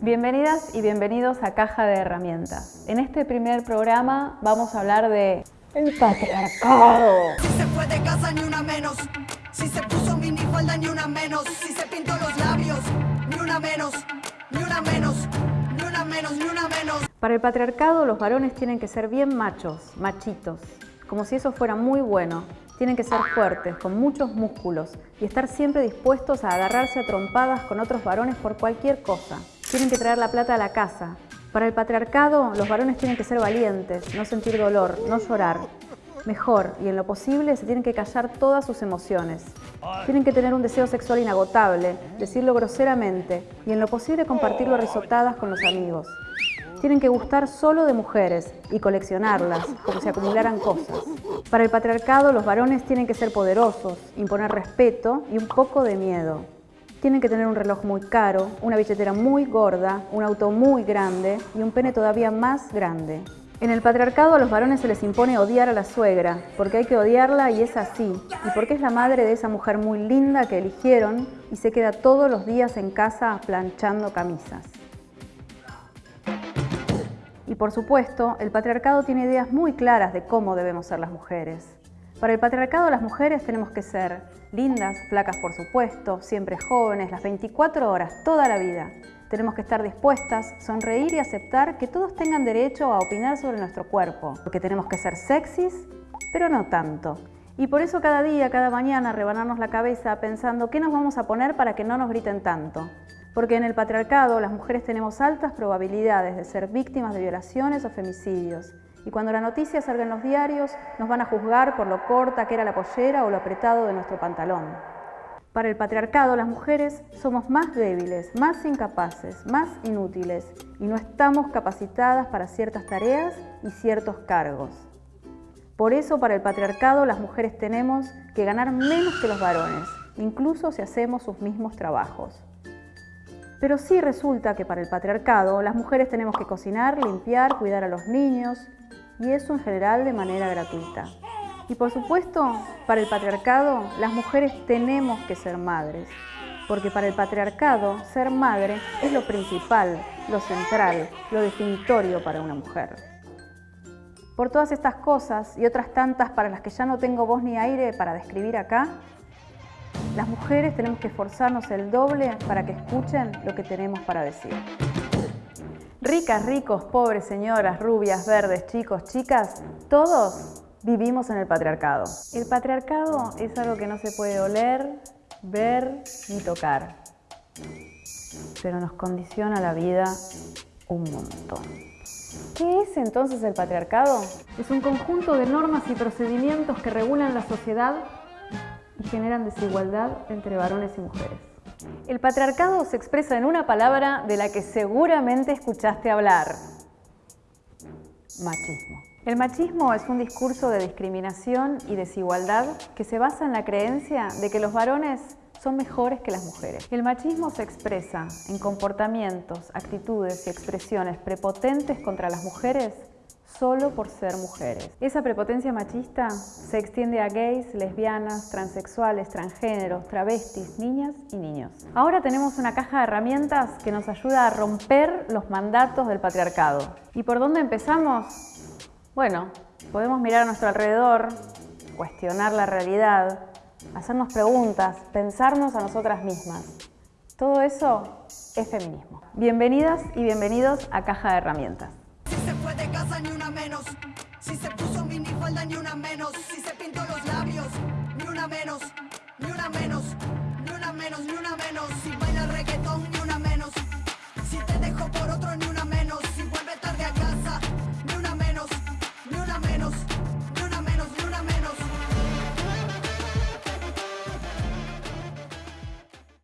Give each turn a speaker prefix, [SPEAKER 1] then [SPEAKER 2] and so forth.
[SPEAKER 1] Bienvenidas y bienvenidos a Caja de Herramientas. En este primer programa vamos a hablar de el patriarcado.
[SPEAKER 2] Si se fue de casa ni una menos. Si se puso minifalda ni una menos. Si se pintó los labios ni una menos. Ni una menos. Ni una menos. Ni una menos.
[SPEAKER 1] Para el patriarcado los varones tienen que ser bien machos, machitos, como si eso fuera muy bueno. Tienen que ser fuertes, con muchos músculos y estar siempre dispuestos a agarrarse a trompadas con otros varones por cualquier cosa. Tienen que traer la plata a la casa. Para el patriarcado, los varones tienen que ser valientes, no sentir dolor, no llorar. Mejor, y en lo posible, se tienen que callar todas sus emociones. Tienen que tener un deseo sexual inagotable, decirlo groseramente, y en lo posible compartirlo a risotadas con los amigos. Tienen que gustar solo de mujeres y coleccionarlas, como si acumularan cosas. Para el patriarcado, los varones tienen que ser poderosos, imponer respeto y un poco de miedo. Tienen que tener un reloj muy caro, una billetera muy gorda, un auto muy grande y un pene todavía más grande. En el patriarcado a los varones se les impone odiar a la suegra, porque hay que odiarla y es así, y porque es la madre de esa mujer muy linda que eligieron y se queda todos los días en casa planchando camisas. Y por supuesto, el patriarcado tiene ideas muy claras de cómo debemos ser las mujeres. Para el patriarcado las mujeres tenemos que ser lindas, flacas por supuesto, siempre jóvenes, las 24 horas, toda la vida. Tenemos que estar dispuestas, sonreír y aceptar que todos tengan derecho a opinar sobre nuestro cuerpo, porque tenemos que ser sexys, pero no tanto. Y por eso cada día, cada mañana, rebanarnos la cabeza pensando qué nos vamos a poner para que no nos griten tanto. Porque en el patriarcado las mujeres tenemos altas probabilidades de ser víctimas de violaciones o femicidios. Y cuando la noticia salga en los diarios, nos van a juzgar por lo corta que era la pollera o lo apretado de nuestro pantalón. Para el patriarcado, las mujeres somos más débiles, más incapaces, más inútiles y no estamos capacitadas para ciertas tareas y ciertos cargos. Por eso, para el patriarcado, las mujeres tenemos que ganar menos que los varones, incluso si hacemos sus mismos trabajos. Pero sí resulta que para el patriarcado, las mujeres tenemos que cocinar, limpiar, cuidar a los niños, y eso en general de manera gratuita. Y por supuesto, para el patriarcado, las mujeres tenemos que ser madres, porque para el patriarcado ser madre es lo principal, lo central, lo definitorio para una mujer. Por todas estas cosas y otras tantas para las que ya no tengo voz ni aire para describir acá, las mujeres tenemos que esforzarnos el doble para que escuchen lo que tenemos para decir. Ricas, ricos, pobres, señoras, rubias, verdes, chicos, chicas, todos vivimos en el patriarcado. El patriarcado es algo que no se puede oler, ver ni tocar, pero nos condiciona la vida un montón. ¿Qué es entonces el patriarcado? Es un conjunto de normas y procedimientos que regulan la sociedad y generan desigualdad entre varones y mujeres. El patriarcado se expresa en una palabra de la que seguramente escuchaste hablar. Machismo. El machismo es un discurso de discriminación y desigualdad que se basa en la creencia de que los varones son mejores que las mujeres. El machismo se expresa en comportamientos, actitudes y expresiones prepotentes contra las mujeres solo por ser mujeres. Esa prepotencia machista se extiende a gays, lesbianas, transexuales, transgéneros, travestis, niñas y niños. Ahora tenemos una caja de herramientas que nos ayuda a romper los mandatos del patriarcado. ¿Y por dónde empezamos? Bueno, podemos mirar a nuestro alrededor, cuestionar la realidad, hacernos preguntas, pensarnos a nosotras mismas. Todo eso es feminismo. Bienvenidas y bienvenidos a Caja de Herramientas
[SPEAKER 2] se fue de casa ni una menos. Si se puso minifalda ni una menos. Si se pintó los labios, ni una menos, ni una menos.